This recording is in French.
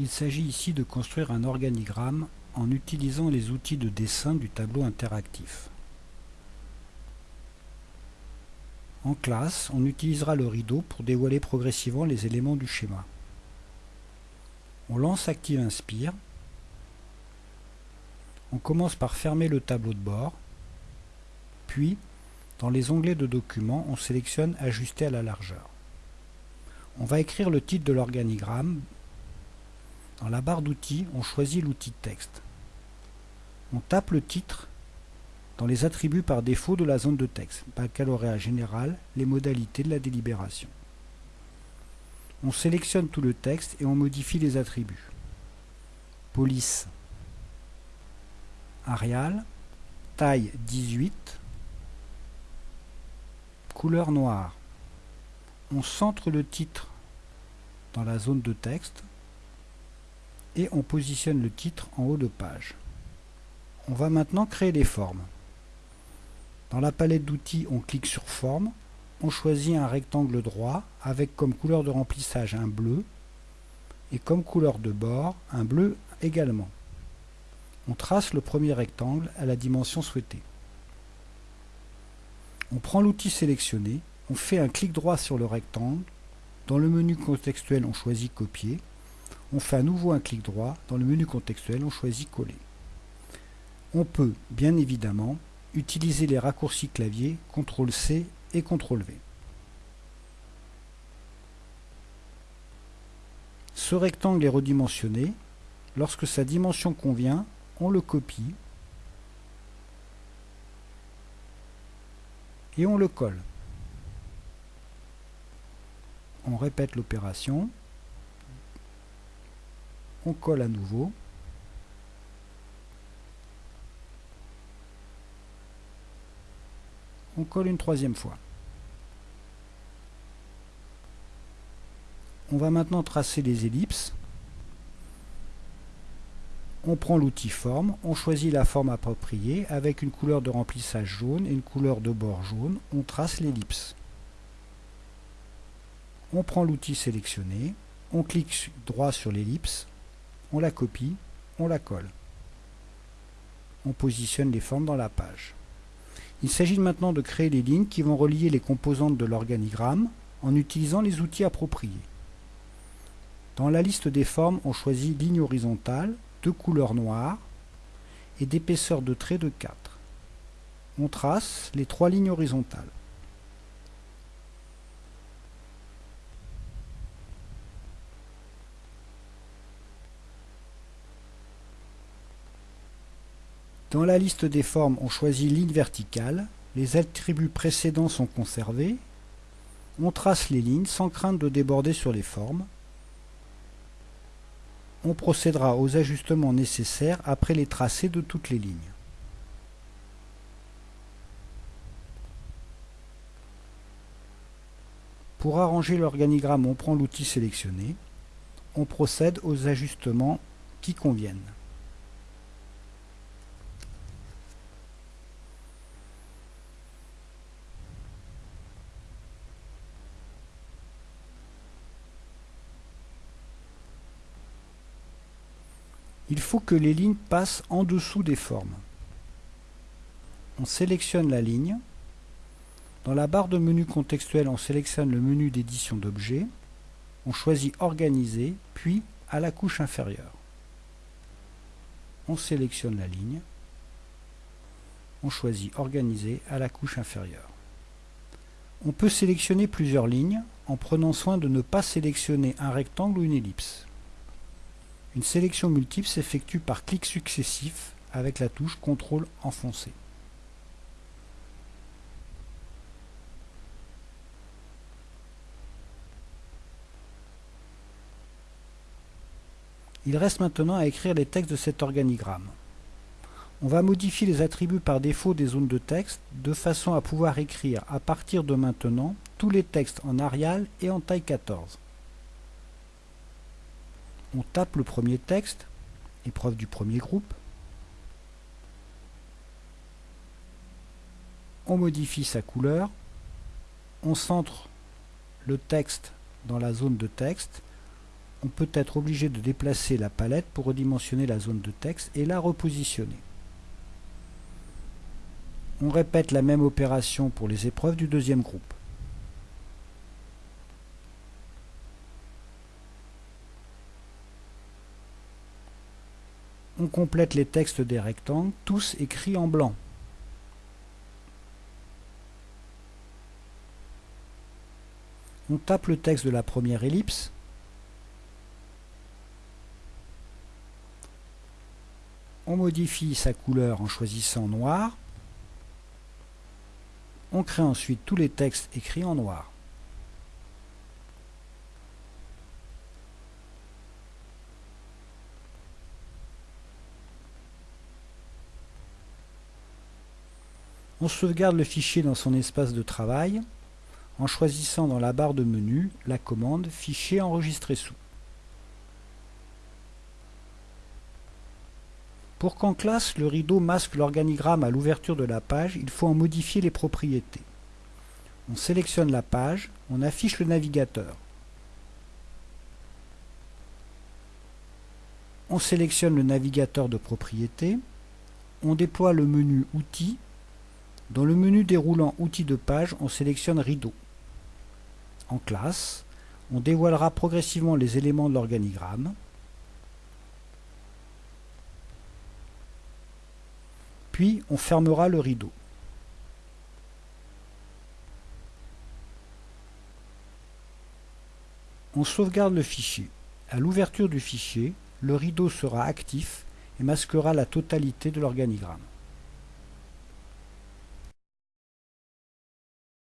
Il s'agit ici de construire un organigramme en utilisant les outils de dessin du tableau interactif. En classe, on utilisera le rideau pour dévoiler progressivement les éléments du schéma. On lance Active Inspire. On commence par fermer le tableau de bord. Puis, dans les onglets de documents, on sélectionne Ajuster à la largeur. On va écrire le titre de l'organigramme. Dans la barre d'outils, on choisit l'outil texte. On tape le titre dans les attributs par défaut de la zone de texte, baccalauréat général, les modalités de la délibération. On sélectionne tout le texte et on modifie les attributs. Police, Arial, taille 18, couleur noire. On centre le titre dans la zone de texte et on positionne le titre en haut de page. On va maintenant créer les formes. Dans la palette d'outils, on clique sur Forme, on choisit un rectangle droit avec comme couleur de remplissage un bleu et comme couleur de bord un bleu également. On trace le premier rectangle à la dimension souhaitée. On prend l'outil sélectionné, on fait un clic droit sur le rectangle, dans le menu contextuel on choisit Copier, on fait à nouveau un clic droit, dans le menu contextuel on choisit Coller. On peut, bien évidemment, utiliser les raccourcis clavier CTRL-C et CTRL-V. Ce rectangle est redimensionné. Lorsque sa dimension convient, on le copie et on le colle. On répète l'opération. On colle à nouveau. on colle une troisième fois. On va maintenant tracer les ellipses. On prend l'outil forme, on choisit la forme appropriée avec une couleur de remplissage jaune et une couleur de bord jaune. On trace l'ellipse. On prend l'outil sélectionné, on clique droit sur l'ellipse, on la copie, on la colle. On positionne les formes dans la page. Il s'agit maintenant de créer les lignes qui vont relier les composantes de l'organigramme en utilisant les outils appropriés. Dans la liste des formes, on choisit ligne horizontale, de couleur noire et d'épaisseur de trait de 4. On trace les trois lignes horizontales. Dans la liste des formes, on choisit ligne verticale. Les attributs précédents sont conservés. On trace les lignes sans crainte de déborder sur les formes. On procédera aux ajustements nécessaires après les tracés de toutes les lignes. Pour arranger l'organigramme, on prend l'outil sélectionné. On procède aux ajustements qui conviennent. Il faut que les lignes passent en dessous des formes. On sélectionne la ligne. Dans la barre de menu contextuel, on sélectionne le menu d'édition d'objets. On choisit Organiser, puis à la couche inférieure. On sélectionne la ligne. On choisit Organiser à la couche inférieure. On peut sélectionner plusieurs lignes en prenant soin de ne pas sélectionner un rectangle ou une ellipse. Une sélection multiple s'effectue par clic successif avec la touche CTRL enfoncé. Il reste maintenant à écrire les textes de cet organigramme. On va modifier les attributs par défaut des zones de texte de façon à pouvoir écrire à partir de maintenant tous les textes en Arial et en taille 14 on tape le premier texte, épreuve du premier groupe, on modifie sa couleur, on centre le texte dans la zone de texte, on peut être obligé de déplacer la palette pour redimensionner la zone de texte et la repositionner. On répète la même opération pour les épreuves du deuxième groupe. On complète les textes des rectangles, tous écrits en blanc. On tape le texte de la première ellipse. On modifie sa couleur en choisissant noir. On crée ensuite tous les textes écrits en noir. On sauvegarde le fichier dans son espace de travail en choisissant dans la barre de menu la commande Fichier enregistré sous. Pour qu'en classe le rideau masque l'organigramme à l'ouverture de la page, il faut en modifier les propriétés. On sélectionne la page, on affiche le navigateur. On sélectionne le navigateur de propriétés, on déploie le menu Outils. Dans le menu déroulant Outils de page, on sélectionne Rideau en classe, on dévoilera progressivement les éléments de l'organigramme. Puis on fermera le rideau. On sauvegarde le fichier. À l'ouverture du fichier, le rideau sera actif et masquera la totalité de l'organigramme.